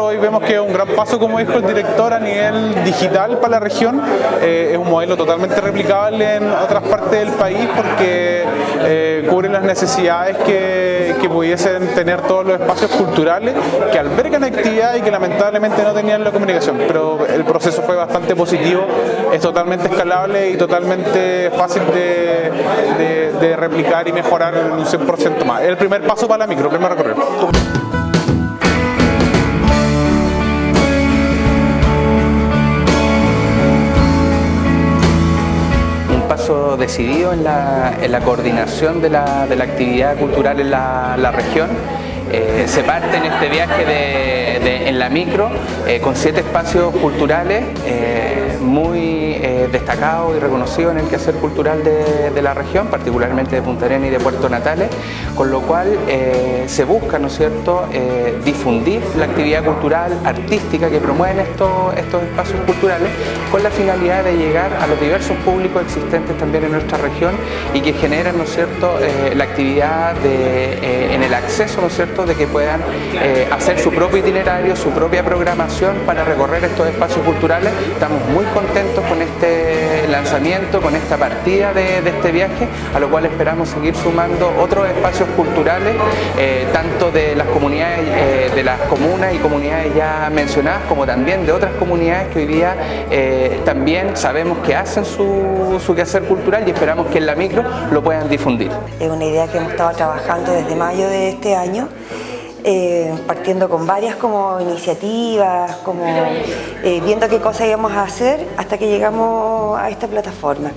hoy vemos que es un gran paso, como dijo el director, a nivel digital para la región. Eh, es un modelo totalmente replicable en otras partes del país porque eh, cubre las necesidades que, que, pudiesen tener todos los espacios culturales que albergan actividad y que lamentablemente no tenían la comunicación. Pero el proceso fue bastante positivo, es totalmente escalable y totalmente fácil de, de, replicar y mejorar un 100% más. Es el primer paso para la micro, el primer recorrido. Decidido en la, coordinación de la, actividad cultural en la región. Eh, se parte en este viaje de, en la micro eh, con siete espacios culturales eh, muy destacados y reconocidos en el quehacer cultural de, de, la región, particularmente de Punta Arenas y de Puerto Natales, con lo cual se busca, ¿no es cierto?, difundir la actividad cultural, artística que promueven estos, estos espacios culturales con la finalidad de llegar a los diversos públicos existentes también en nuestra región y que generen, ¿no es cierto?, la actividad de, en el acceso, ¿no es cierto?, de que puedan eh, hacer su propio itinerario, su propia programación para recorrer estos espacios culturales. Estamos muy contentos con este lanzamiento, con esta partida de, este viaje, a lo cual esperamos seguir sumando otros espacios culturales, eh, tanto de las comunidades, eh, de las comunas y comunidades ya mencionadas, como también de otras comunidades que hoy día también sabemos que hacen su, su quehacer cultural y esperamos que en la micro lo puedan difundir. Es una idea que hemos estado trabajando desde mayo de este año eh, partiendo con varias como iniciativas, como eh, viendo qué cosas íbamos a hacer hasta que llegamos a esta plataforma.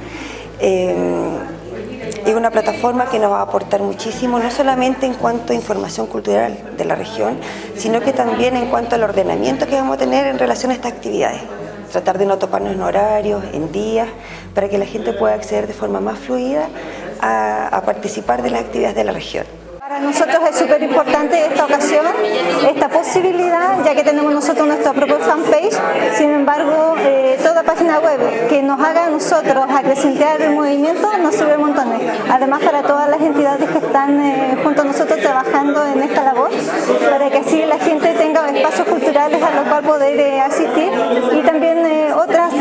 Eh, es una plataforma que nos va a aportar muchísimo, no solamente en cuanto a información cultural de la región, sino que también en cuanto al ordenamiento que vamos a tener en relación a estas actividades. Tratar de no toparnos en horarios, en días, para que la gente pueda acceder de forma más fluida a, a participar de las actividades de la región. Para nosotros es súper importante esta ocasión, esta posibilidad, ya que tenemos nosotros nuestra propia fanpage, sin embargo, eh, toda página web que nos haga a nosotros acrecentar el movimiento nos sirve montones. Además, para todas las entidades que están eh, junto a nosotros trabajando en esta labor, para que así la gente tenga espacios culturales a los cuales poder eh, asistir y también otras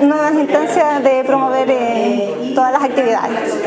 nuevas instancias de promover todas las actividades.